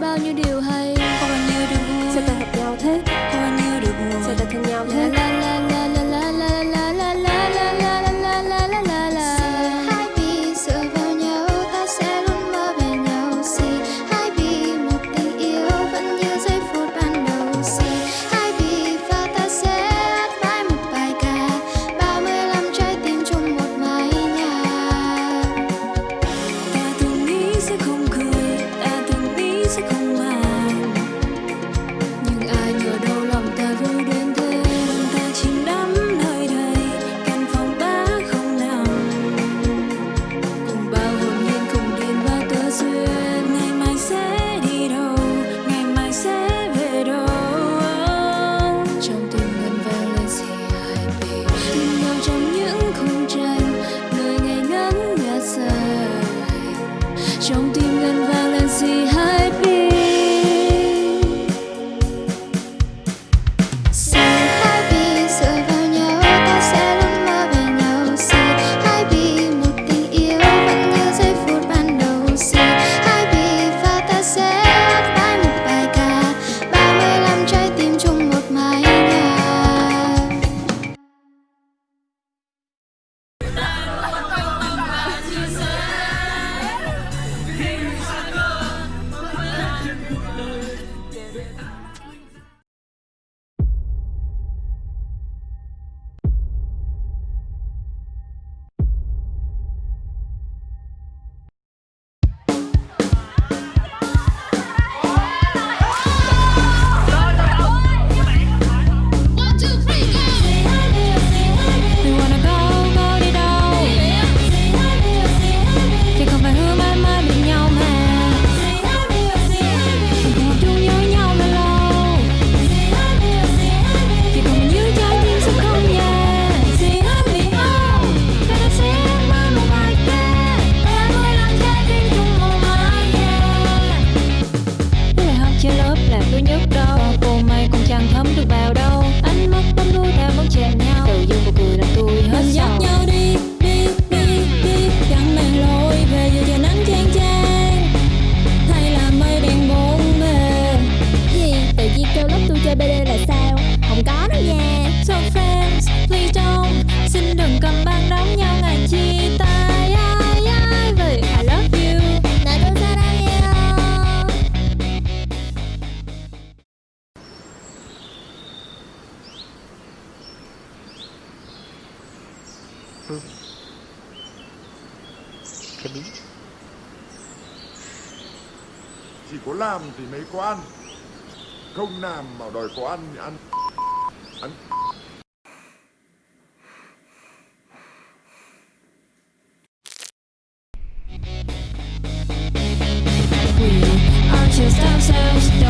bao nhiêu điều hay. Còn bao nhiêu điều vui Sao ta gặp nhau thế. phương cái bí. Chỉ có làm thì mới có ăn. Không làm mà đòi có ăn thì ăn. Ăn. Just ourselves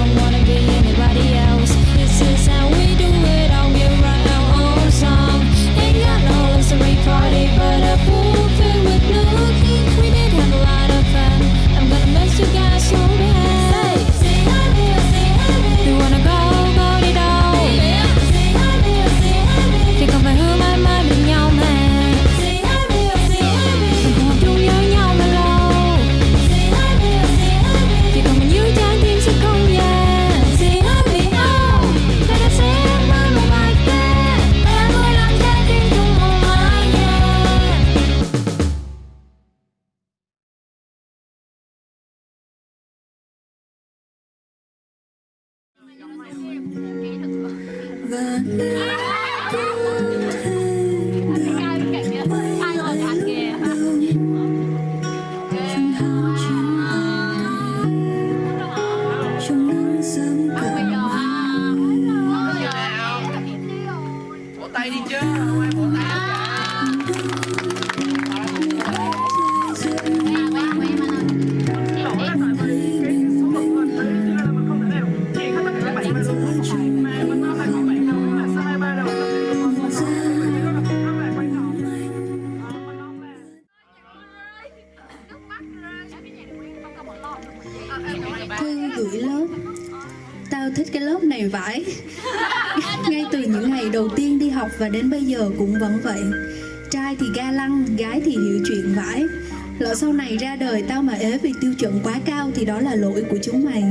Yeah. thư gửi lớp. Tao thích cái lớp này vãi. Ngay từ những ngày đầu tiên đi học và đến bây giờ cũng vẫn vậy. Trai thì ga lăng, gái thì hiểu chuyện vãi. Lỡ sau này ra đời tao mà ế vì tiêu chuẩn quá cao thì đó là lỗi của chúng mày.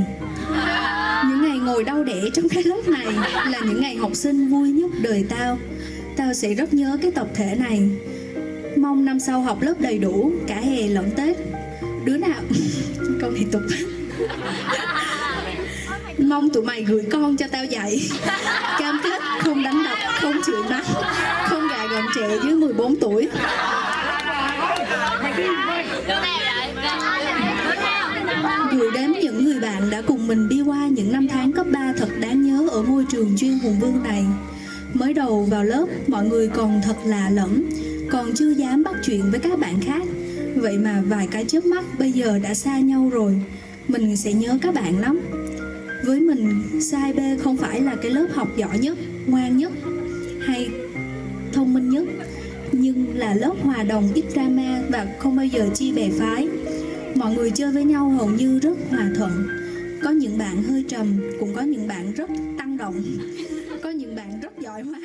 Những ngày ngồi đau đẻ trong cái lớp này là những ngày học sinh vui nhất đời tao. Tao sẽ rất nhớ cái tập thể này. Mong năm sau học lớp đầy đủ, cả hè lẫn Tết. Đứa nào... Câu này tục. mong tụi mày gửi con cho tao dạy. Cam kết không đánh đập, không chửi mắng, không gà gầm trẻ dưới 14 tuổi. Gửi đến những người bạn đã cùng mình đi qua những năm tháng cấp 3 thật đáng nhớ ở môi trường chuyên hùng vương này. Mới đầu vào lớp, mọi người còn thật lạ lẫm, còn chưa dám bắt chuyện với các bạn khác. Vậy mà vài cái chớp mắt bây giờ đã xa nhau rồi mình sẽ nhớ các bạn lắm. Với mình, sai B không phải là cái lớp học giỏi nhất, ngoan nhất, hay thông minh nhất, nhưng là lớp hòa đồng ít drama và không bao giờ chia bè phái. Mọi người chơi với nhau hầu như rất hòa thuận. Có những bạn hơi trầm, cũng có những bạn rất tăng động. Có những bạn rất giỏi hóa.